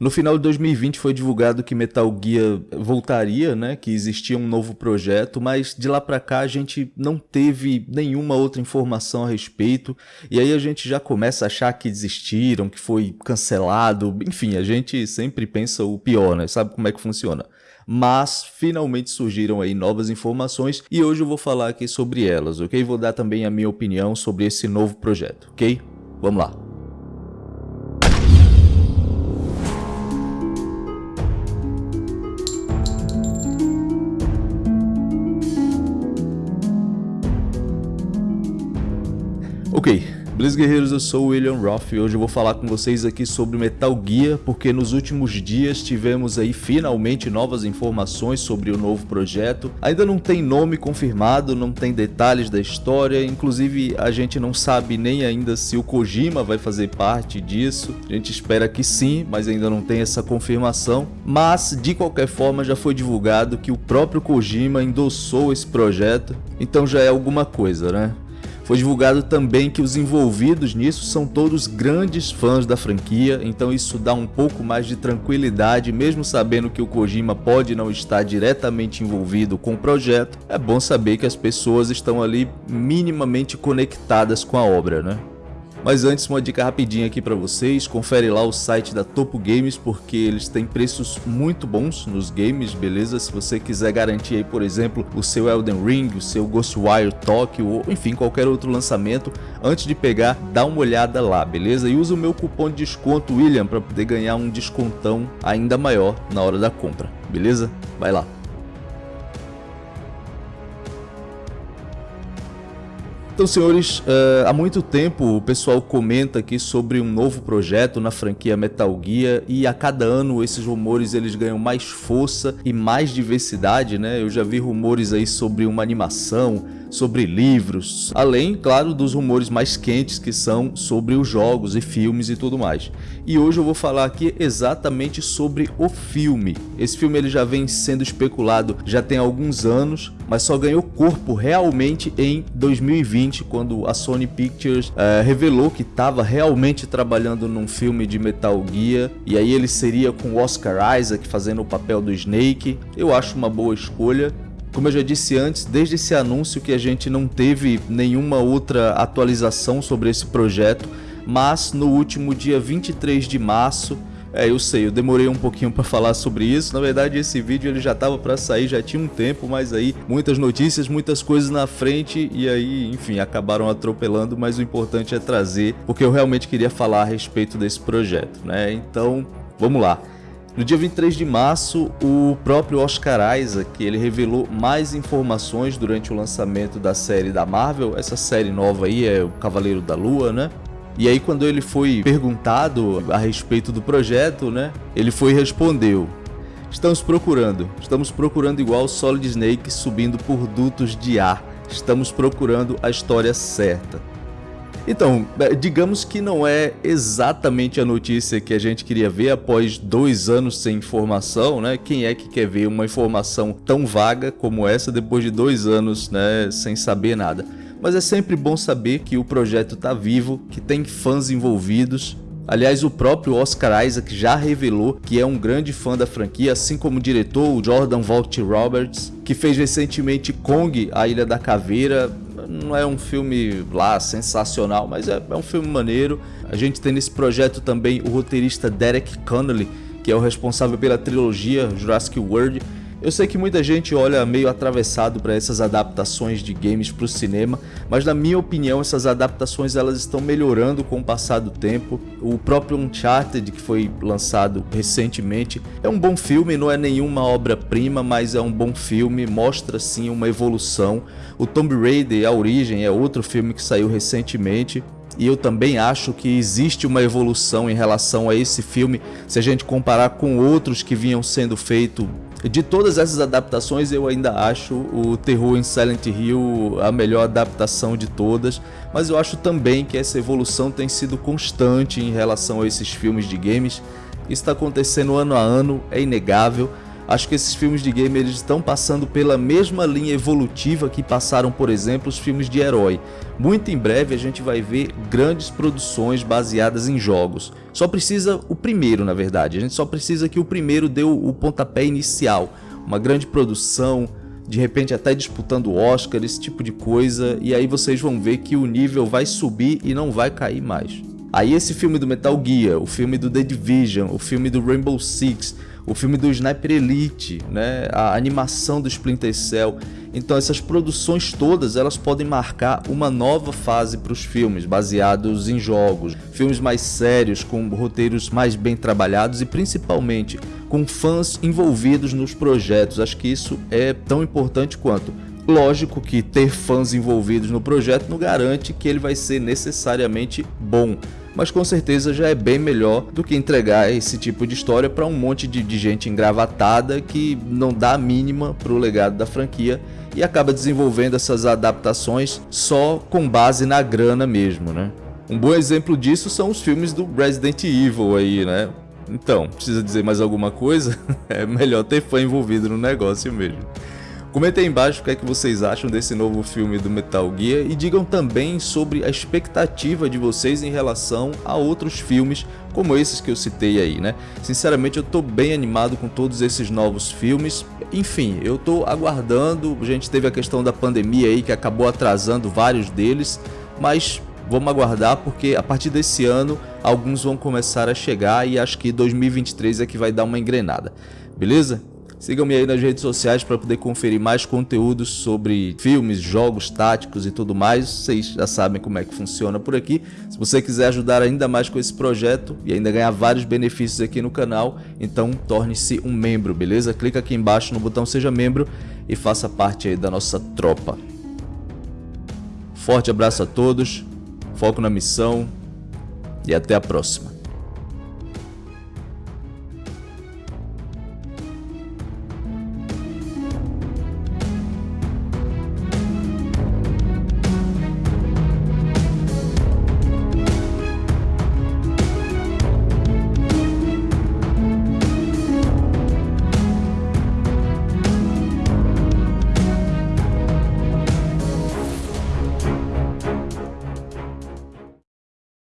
No final de 2020 foi divulgado que Metal Gear voltaria, né, que existia um novo projeto, mas de lá para cá a gente não teve nenhuma outra informação a respeito, e aí a gente já começa a achar que desistiram, que foi cancelado, enfim, a gente sempre pensa o pior, né, sabe como é que funciona. Mas finalmente surgiram aí novas informações e hoje eu vou falar aqui sobre elas, ok? Vou dar também a minha opinião sobre esse novo projeto, ok? Vamos lá. Ok, beleza guerreiros, eu sou o William Roth e hoje eu vou falar com vocês aqui sobre Metal Gear, porque nos últimos dias tivemos aí finalmente novas informações sobre o novo projeto. Ainda não tem nome confirmado, não tem detalhes da história, inclusive a gente não sabe nem ainda se o Kojima vai fazer parte disso. A gente espera que sim, mas ainda não tem essa confirmação. Mas de qualquer forma já foi divulgado que o próprio Kojima endossou esse projeto, então já é alguma coisa, né? Foi divulgado também que os envolvidos nisso são todos grandes fãs da franquia, então isso dá um pouco mais de tranquilidade, mesmo sabendo que o Kojima pode não estar diretamente envolvido com o projeto, é bom saber que as pessoas estão ali minimamente conectadas com a obra, né? Mas antes, uma dica rapidinha aqui para vocês, confere lá o site da Topo Games, porque eles têm preços muito bons nos games, beleza? Se você quiser garantir aí, por exemplo, o seu Elden Ring, o seu Ghostwire Tokyo, ou enfim, qualquer outro lançamento, antes de pegar, dá uma olhada lá, beleza? E usa o meu cupom de desconto William para poder ganhar um descontão ainda maior na hora da compra, beleza? Vai lá! Então, senhores, uh, há muito tempo o pessoal comenta aqui sobre um novo projeto na franquia Metal Gear e a cada ano esses rumores eles ganham mais força e mais diversidade, né? Eu já vi rumores aí sobre uma animação, sobre livros, além, claro, dos rumores mais quentes que são sobre os jogos e filmes e tudo mais. E hoje eu vou falar aqui exatamente sobre o filme. Esse filme ele já vem sendo especulado já tem alguns anos, mas só ganhou corpo realmente em 2020, quando a Sony Pictures é, revelou que estava realmente trabalhando num filme de Metal Gear, e aí ele seria com Oscar Isaac fazendo o papel do Snake. Eu acho uma boa escolha. Como eu já disse antes, desde esse anúncio que a gente não teve nenhuma outra atualização sobre esse projeto, mas no último dia 23 de março, é, eu sei, eu demorei um pouquinho para falar sobre isso. Na verdade, esse vídeo ele já estava para sair, já tinha um tempo, mas aí muitas notícias, muitas coisas na frente e aí, enfim, acabaram atropelando, mas o importante é trazer, porque eu realmente queria falar a respeito desse projeto, né? Então, vamos lá. No dia 23 de março, o próprio Oscar Isaac ele revelou mais informações durante o lançamento da série da Marvel. Essa série nova aí é o Cavaleiro da Lua, né? E aí quando ele foi perguntado a respeito do projeto, né? Ele foi e respondeu: Estamos procurando, estamos procurando igual Solid Snake subindo por dutos de ar. Estamos procurando a história certa. Então, é, digamos que não é exatamente a notícia que a gente queria ver após dois anos sem informação, né? Quem é que quer ver uma informação tão vaga como essa depois de dois anos, né, sem saber nada? Mas é sempre bom saber que o projeto está vivo, que tem fãs envolvidos Aliás, o próprio Oscar Isaac já revelou que é um grande fã da franquia, assim como o diretor, Jordan Vogt Roberts, que fez recentemente Kong, A Ilha da Caveira, não é um filme lá sensacional, mas é, é um filme maneiro. A gente tem nesse projeto também o roteirista Derek Connolly, que é o responsável pela trilogia Jurassic World, eu sei que muita gente olha meio atravessado para essas adaptações de games para o cinema, mas na minha opinião essas adaptações elas estão melhorando com o passar do tempo. O próprio Uncharted que foi lançado recentemente é um bom filme, não é nenhuma obra-prima, mas é um bom filme, mostra sim uma evolução. O Tomb Raider, A Origem, é outro filme que saiu recentemente, e eu também acho que existe uma evolução em relação a esse filme se a gente comparar com outros que vinham sendo feitos de todas essas adaptações, eu ainda acho o Terror em Silent Hill a melhor adaptação de todas, mas eu acho também que essa evolução tem sido constante em relação a esses filmes de games. Isso está acontecendo ano a ano, é inegável. Acho que esses filmes de game eles estão passando pela mesma linha evolutiva que passaram, por exemplo, os filmes de herói. Muito em breve a gente vai ver grandes produções baseadas em jogos. Só precisa o primeiro, na verdade. A gente só precisa que o primeiro dê o pontapé inicial. Uma grande produção, de repente até disputando Oscar, esse tipo de coisa, e aí vocês vão ver que o nível vai subir e não vai cair mais. Aí esse filme do Metal Gear, o filme do The Division, o filme do Rainbow Six, o filme do Sniper Elite, né, a animação do Splinter Cell. Então essas produções todas elas podem marcar uma nova fase para os filmes baseados em jogos, filmes mais sérios com roteiros mais bem trabalhados e principalmente com fãs envolvidos nos projetos. Acho que isso é tão importante quanto. Lógico que ter fãs envolvidos no projeto não garante que ele vai ser necessariamente bom, mas com certeza já é bem melhor do que entregar esse tipo de história para um monte de, de, gente engravatada que não dá a mínima para o legado da franquia e acaba desenvolvendo essas adaptações só com base na grana mesmo, né? Um bom exemplo disso são os filmes do Resident Evil aí, né? Então, precisa dizer mais alguma coisa? É melhor ter fã envolvido no negócio mesmo. Comentem embaixo o que é que vocês acham desse novo filme do Metal Gear e digam também sobre a expectativa de vocês em relação a outros filmes como esses que eu citei aí, né? Sinceramente eu tô bem animado com todos esses novos filmes, enfim, eu tô aguardando, a gente teve a questão da pandemia aí que acabou atrasando vários deles, mas vamos aguardar porque a partir desse ano alguns vão começar a chegar e acho que 2023 é que vai dar uma engrenada, beleza? Sigam-me aí nas redes sociais para poder conferir mais conteúdos sobre filmes, jogos táticos e tudo mais. Vocês já sabem como é que funciona por aqui. Se você quiser ajudar ainda mais com esse projeto e ainda ganhar vários benefícios aqui no canal, então torne-se um membro, beleza? Clica aqui embaixo no botão seja membro e faça parte aí da nossa tropa. Forte abraço a todos, foco na missão e até a próxima.